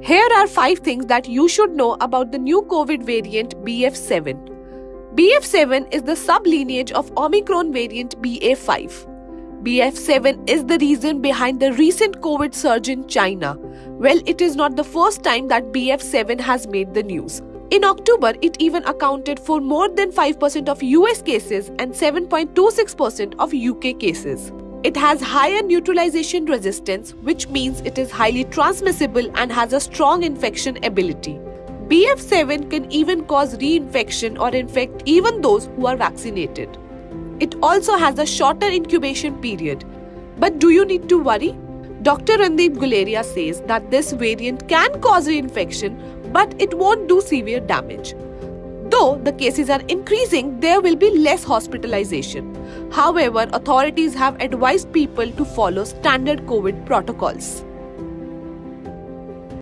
Here are 5 things that you should know about the new COVID variant BF7. BF7 is the sublineage of Omicron variant BA5. BF7 is the reason behind the recent COVID surge in China. Well, it is not the first time that BF7 has made the news. In October, it even accounted for more than 5% of US cases and 7.26% of UK cases. It has higher neutralization resistance, which means it is highly transmissible and has a strong infection ability. BF7 can even cause reinfection or infect even those who are vaccinated. It also has a shorter incubation period. But do you need to worry? Dr. Randeep Guleria says that this variant can cause reinfection, but it won't do severe damage. Though the cases are increasing, there will be less hospitalization. However, authorities have advised people to follow standard COVID protocols.